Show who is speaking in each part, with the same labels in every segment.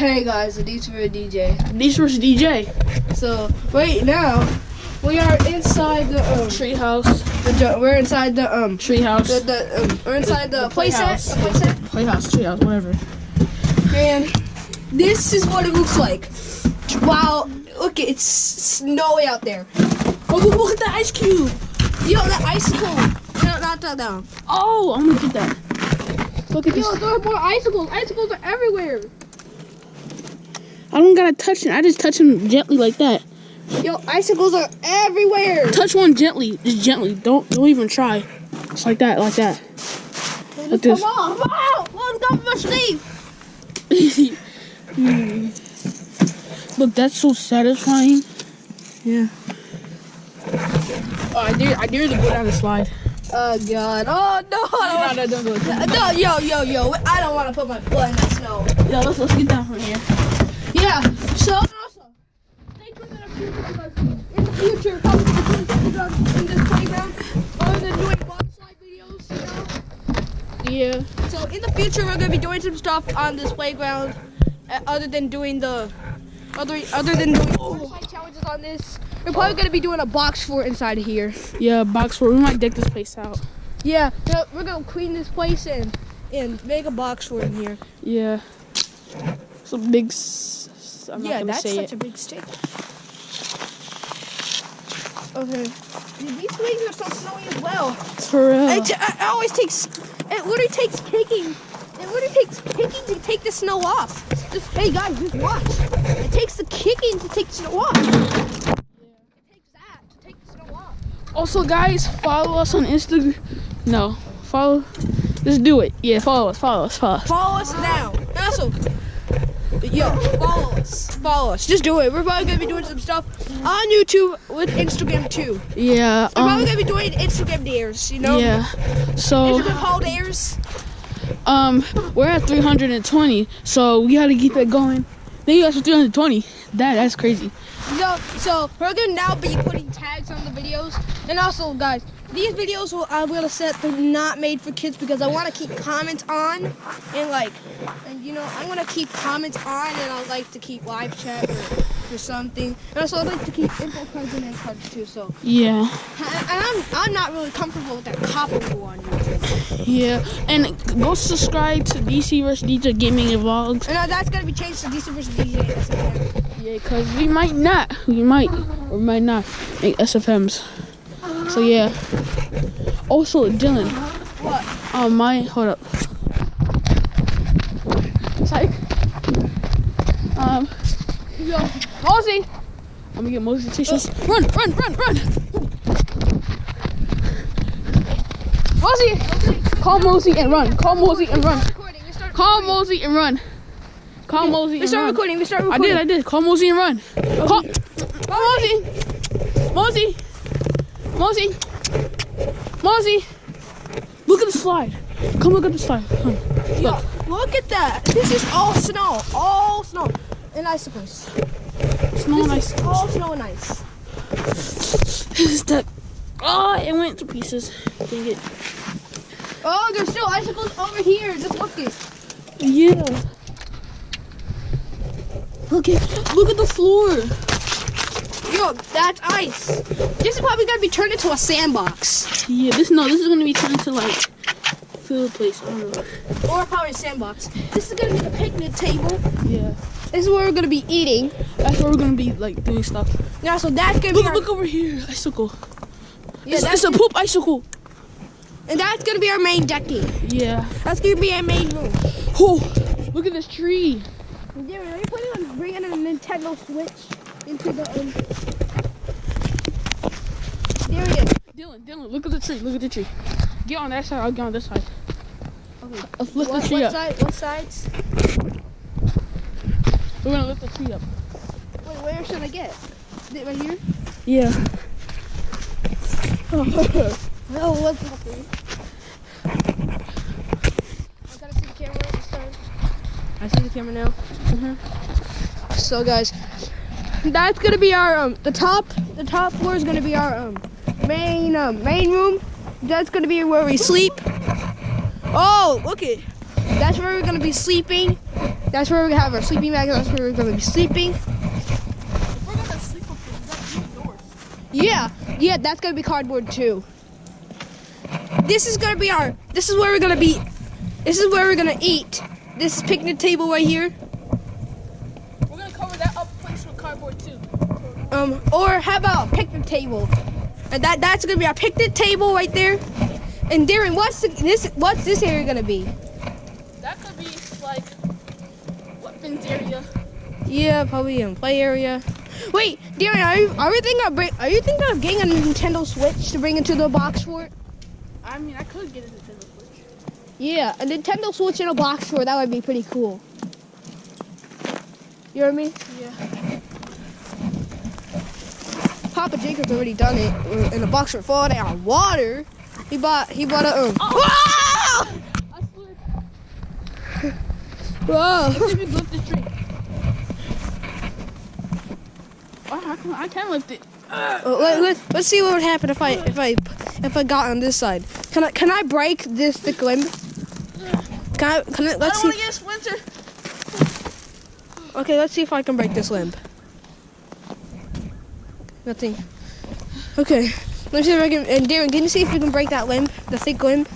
Speaker 1: Hey guys, Adis for a DJ.
Speaker 2: Versus DJ.
Speaker 1: So right now we are inside the um
Speaker 2: Treehouse.
Speaker 1: the we're inside the um
Speaker 2: Treehouse.
Speaker 1: the, the um, we're inside the,
Speaker 2: The
Speaker 1: playset
Speaker 2: playhouse.
Speaker 1: the playset
Speaker 2: Playhouse. Treehouse. Whatever.
Speaker 1: and this is what it looks like. Wow, look it's snowy out there.
Speaker 2: Oh, look, at the ice cube.
Speaker 1: Yo, that icicle. No, not that down.
Speaker 2: Oh, I'm gonna get that. Look at this.
Speaker 1: Yo, there are more icicles. Icicles are everywhere.
Speaker 2: I don't gotta touch it. I just touch them gently like that.
Speaker 1: Yo, icicles are everywhere.
Speaker 2: Touch one gently, just gently. Don't don't even try. Just like that, like that. Like this.
Speaker 1: Come on, come on. Let's go for sleep.
Speaker 2: Hmm. Look, that's so satisfying.
Speaker 1: Yeah.
Speaker 2: Oh, I dare I dare to go down the slide.
Speaker 1: Oh god. Oh no. I
Speaker 2: No, no, don't do
Speaker 1: no, yo, yo, yo. I don't want to put my foot in that snow.
Speaker 2: Yo, let's let's get down from here.
Speaker 1: Yeah. So also, stay tuned in the future because in the future, probably doing something about in this playground other than doing box slide videos. You know.
Speaker 2: Yeah.
Speaker 1: So in the future, we're gonna be doing some stuff on this playground, uh, other than doing the, other other than doing slide challenges on this. We're probably gonna be doing a box fort inside of here.
Speaker 2: Yeah, box fort. We might deck this place out.
Speaker 1: Yeah, so we're gonna clean this place and and make a box fort in here.
Speaker 2: Yeah. Some big. S- I'm
Speaker 1: yeah,
Speaker 2: not
Speaker 1: that's such
Speaker 2: it.
Speaker 1: a big stick. Okay. Dude, these swings are so snowy as well.
Speaker 2: For real.
Speaker 1: It, it always takes. It literally takes kicking. It literally takes kicking to take the snow off. Just hey guys, just watch. It takes the kicking to take the snow off. It takes that to take the snow off.
Speaker 2: Also, guys, follow us on Instagram. No, follow. Just do it. Yeah, follow us. Follow us. Follow us.
Speaker 1: Follow us now. Also, yo, follow us. Follow us. Just do it. We're probably gonna be doing some stuff on YouTube with Instagram too.
Speaker 2: Yeah.
Speaker 1: We're probably
Speaker 2: Um,
Speaker 1: gonna be doing Instagram dares. You know.
Speaker 2: yeah. So,
Speaker 1: Instagram haul dares.
Speaker 2: um, we're at 320, so we gotta keep that going. Then you guys for 320. That that's crazy.
Speaker 1: So, so we're gonna now be putting tags on the videos, and also, guys, these videos will I'm gonna set they're not made for kids because I want to keep comments on, and like, and you know, I want to keep comments on, and I like to keep live chat or, or something, and also I like to keep info cards and end cards too. So,
Speaker 2: Yeah.
Speaker 1: and I'm I'm not really comfortable with that COPPA rule on YouTube,
Speaker 2: Yeah. And go subscribe to DC vs DJ Gaming Vlogs.
Speaker 1: and uh, that's gonna be changed to DC versus DJ. SFM.
Speaker 2: Yeah, cause we might not. We might or might not make SFMs. So yeah. Also, Dylan.
Speaker 1: What?
Speaker 2: Um, my hold up. Psych. Um,
Speaker 1: Yo,
Speaker 2: Mosey. I'm gonna get Mosey tissues. Run, run, run, run. Mosey. Call Mosey and run. Call Mosey and run.
Speaker 1: recording. We start.
Speaker 2: Call Mosey and run. Call Mosey
Speaker 1: We start recording. We start recording.
Speaker 2: I did, I did. Call Mosey and run. Call, call Mosey. Mosey. Mosey. Mosey. Look at the slide. Come look at the slide. Come.
Speaker 1: Yo, look at that. This is all snow. All snow. And icicles.
Speaker 2: Snow and
Speaker 1: This
Speaker 2: ice.
Speaker 1: all snow and ice.
Speaker 2: Is that? Oh, it went to pieces. Dang it.
Speaker 1: Oh, there's still icicles over here. Just look it.
Speaker 2: Yeah. Look at look at the floor.
Speaker 1: Yo, that's ice. This is probably gonna be turned into a sandbox.
Speaker 2: Yeah, this no, this is gonna be turned into like field place. I don't know.
Speaker 1: Or probably a sandbox. This is gonna be the picnic table.
Speaker 2: Yeah,
Speaker 1: This is where we're gonna be eating.
Speaker 2: that's where we're gonna be like doing stuff.
Speaker 1: Yeah, so that's gonna be
Speaker 2: Look,
Speaker 1: our,
Speaker 2: look over here, icicle.
Speaker 1: yeah,
Speaker 2: it's,
Speaker 1: that's,
Speaker 2: it's a poop icicle.
Speaker 1: and that's gonna be our main decking.
Speaker 2: Yeah.
Speaker 1: That's gonna be our main room.
Speaker 2: Oh, look at this tree.
Speaker 1: Yeah, are you planning on bringing a Nintendo Switch into the um? There it is.
Speaker 2: Dylan, Dylan, look at the tree. Look at the tree. Get on that side. I'll get on this side.
Speaker 1: Okay.
Speaker 2: Let's lift
Speaker 1: What,
Speaker 2: the tree
Speaker 1: what
Speaker 2: up.
Speaker 1: side? What sides?
Speaker 2: We're gonna lift the tree up.
Speaker 1: Wait, where should I get? Is it right here?
Speaker 2: Yeah.
Speaker 1: No, what's up there? I gotta see the camera this time. I see the camera now.
Speaker 2: Mm-hmm.
Speaker 1: So guys, that's gonna be our um the top the top floor is gonna be our um main um main room. That's gonna be where we sleep. Oh, look it. That's where we're gonna be sleeping. That's where gonna have our sleeping bag. That's where we're gonna be sleeping.
Speaker 2: We're gonna sleep up we.
Speaker 1: Yeah, yeah, that's gonna be cardboard too. This is gonna be our. This is where we're gonna be. This is where we're gonna eat. This picnic table right here.
Speaker 2: We're gonna cover that up place with cardboard too.
Speaker 1: Um, or how about a picnic table? And that that's gonna be our picnic table right there. And Darren, what's the, this? What's this area gonna be?
Speaker 2: That could be like weapons area.
Speaker 1: Yeah, probably in play area. Wait, Darren, are you are you thinking of bring, Are you thinking of getting a Nintendo Switch to bring into the box fort?
Speaker 2: I mean, I could get a Nintendo Switch.
Speaker 1: Yeah, a Nintendo Switch in a box fort. That would be pretty cool. You know what I mean?
Speaker 2: Yeah.
Speaker 1: Papa Jacob's already done it in a box fort falling out of water. He bought he bought a um.
Speaker 2: Oh. I.
Speaker 1: Whoa!
Speaker 2: Let's see if we can lift this tree. Oh, I can, I can lift it.
Speaker 1: Uh, let, let, let's see what would happen if I if I if I got on this side. Can I can I break this thick limb? Can I can I,
Speaker 2: I
Speaker 1: let's
Speaker 2: don't
Speaker 1: see.
Speaker 2: want to get a splinter.
Speaker 1: Okay, let's see if I can break this limb. Nothing. Okay, let's see if I can. And Darren, can you see if we can break that limb, the thick limb?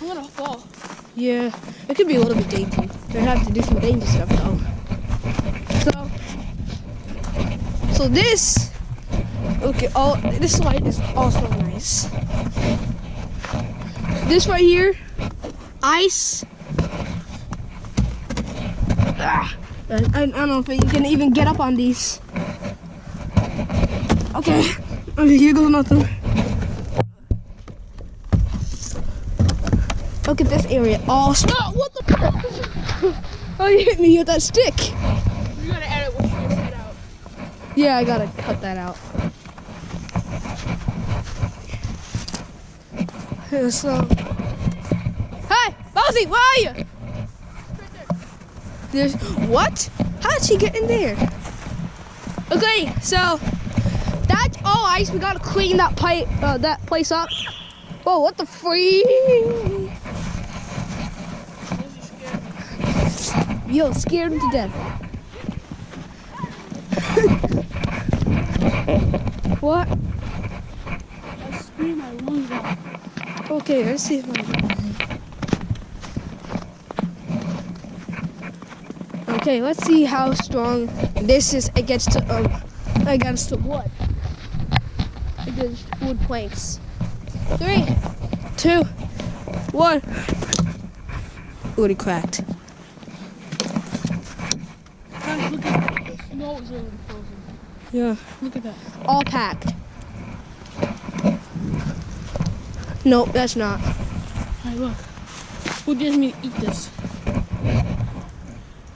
Speaker 2: I'm gonna fall.
Speaker 1: Yeah, it could be a little bit dangerous. We have to do some dangerous stuff though. So, so this. Okay, all this slide is also nice. This right here, ice. Ah, I, I don't know if you can even get up on these. Okay, okay, here goes nothing. Look at this area. Oh, st-
Speaker 2: No, what the?
Speaker 1: oh, you hit me with that stick.
Speaker 2: You gotta edit what you said out.
Speaker 1: Yeah, I gotta cut that out. So, hey, Bozy, where are you? There's what? How did she get in there? Okay, so ice. We gotta clean that pipe, uh, that place up. Whoa, what the free? Yo, scared him to death. what?
Speaker 2: I my lungs out.
Speaker 1: Okay, let's see if. Okay, let's see how strong this is against um against the wood. Wood planks. Three, two, one. Ooh, it cracked.
Speaker 2: Guys, look at that. The snow already frozen.
Speaker 1: Yeah.
Speaker 2: Look at that.
Speaker 1: All packed. Nope, that's not.
Speaker 2: Hey, look. Who gives me to eat this?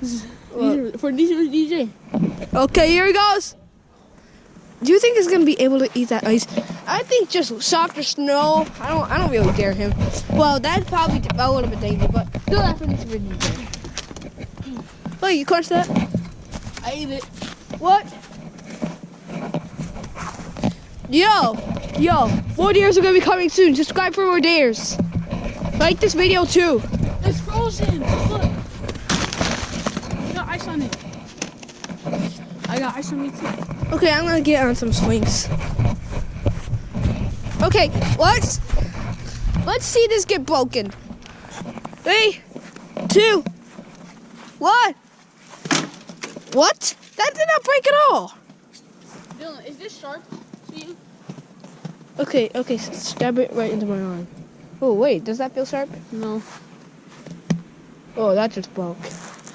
Speaker 2: This is- These are, for these are DJ.
Speaker 1: Okay, here he goes. Do you think he's gonna be able to eat that ice? I think just softer snow. I don't. I don't really dare him. Well, that's probably a little bit dangerous, but still, that's what he's really dare. Oh, you crushed that?
Speaker 2: I ate it.
Speaker 1: What? Yo, yo, more dares are gonna be coming soon. Subscribe for more dares. Like this video too.
Speaker 2: It's frozen. Look. I got ice on it. I got ice on me too.
Speaker 1: Okay, I'm gonna get on some swings. Okay, let's let's see this get broken. Three, two, one. What? That did not break at all.
Speaker 2: Dylan, is this sharp to you?
Speaker 1: Okay, okay, stab it right into my arm. Oh wait, does that feel sharp?
Speaker 2: No.
Speaker 1: Oh, that just broke.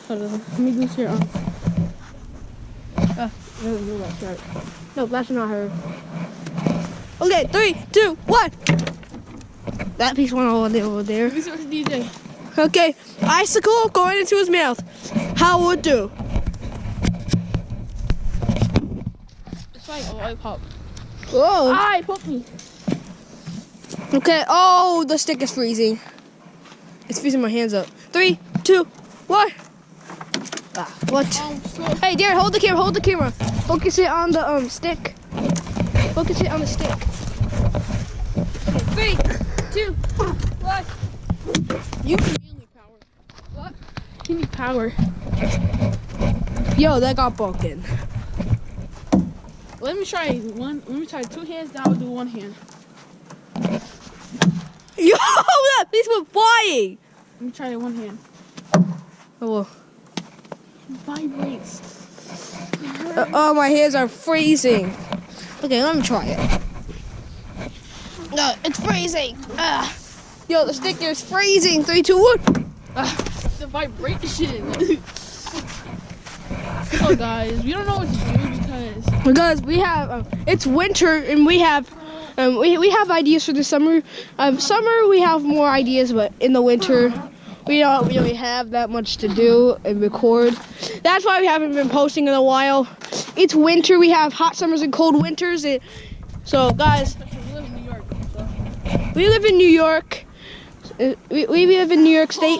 Speaker 2: Hold on. Let me loose your arm.
Speaker 1: No, no, that's right. No, that's not her. Okay, three, two, one. That piece went all the way over there.
Speaker 2: DJ.
Speaker 1: Okay, icicle going into his mouth. How would do?
Speaker 2: It's like a lollipop.
Speaker 1: Whoa.
Speaker 2: Ah, it poked me.
Speaker 1: Okay. Oh, the stick is freezing. It's freezing my hands up. Three, two, one. Ah, what? Hey, Darren, hold the camera. Hold the camera. Focus it on the um stick. Focus it on the stick. Okay, three, two, one.
Speaker 2: use manly power.
Speaker 1: What?
Speaker 2: you me power.
Speaker 1: Yo, that got broken.
Speaker 2: Let me try one. Let me try two hands. Now I'll do one hand.
Speaker 1: Yo, that piece went flying.
Speaker 2: Let me try one hand.
Speaker 1: Oh, well.
Speaker 2: Vibrates.
Speaker 1: Uh, oh, my hands are freezing. Okay, let me try it. No, it's freezing. Ah. Yo, the stick is freezing. Three, two, one. Ah.
Speaker 2: The vibration. so guys, we don't know what to do because
Speaker 1: Because we have, uh, it's winter and we have, um, we, we have ideas for the summer. Um, summer we have more ideas, but in the winter we don't really have that much to do and record. That's why we haven't been posting in a while. It's winter. We have hot summers and cold winters. And, so guys,
Speaker 2: we live in New York.
Speaker 1: We live in New York. We, we live in New York State.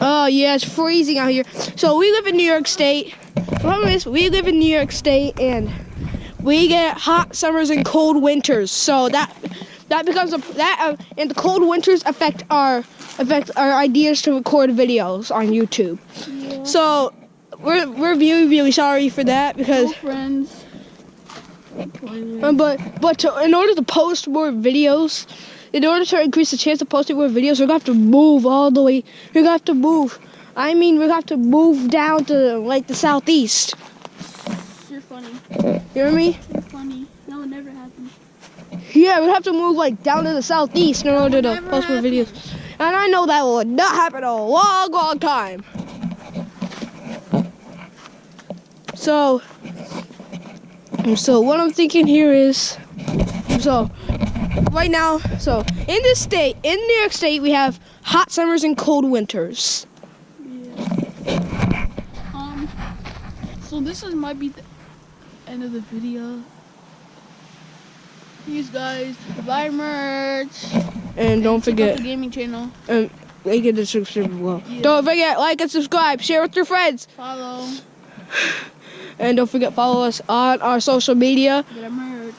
Speaker 2: Oh.
Speaker 1: Yeah, it's freezing out here. So we live in New York State. Problem is we live in New York State and we get hot summers and cold winters. So that that becomes a that uh, and the cold winters affect our affect our ideas to record videos on YouTube. So we're we're really really sorry for that because
Speaker 2: No friends.
Speaker 1: uh, but but to, in order to post more videos, in order to increase the chance of posting more videos, we're gonna have to move all the way. We're gonna have to move. I mean, we're gonna have to move down to like the southeast.
Speaker 2: You're funny.
Speaker 1: You hear me?
Speaker 2: You're funny. That would never happen.
Speaker 1: Yeah, we'd have to move like down to the southeast in order to post more videos. And I know that will not happen in a long, long time. So, so what I'm thinking here is, so right now, so in this state, in New York State, we have hot summers and cold winters.
Speaker 2: Yeah. Um. So this is might be the end of the video. Please guys, buy merch.
Speaker 1: And don't forget,
Speaker 2: the gaming channel.
Speaker 1: And like and subscribe as well.
Speaker 2: Yeah.
Speaker 1: Don't forget, like and subscribe, share with your friends,
Speaker 2: Follow.
Speaker 1: and don't forget follow us on our social media.
Speaker 2: Get our merch.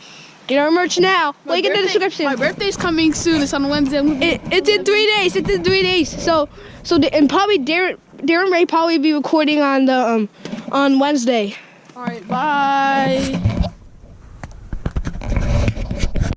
Speaker 1: Get our merch now.
Speaker 2: My
Speaker 1: Link in the description.
Speaker 2: My birthday's coming soon. It's on Wednesday. I'm gonna be-
Speaker 1: It, it's in three days. It's in three days. So so the, and probably Darren Darren Ray probably be recording on the um on Wednesday.
Speaker 2: All right. Bye.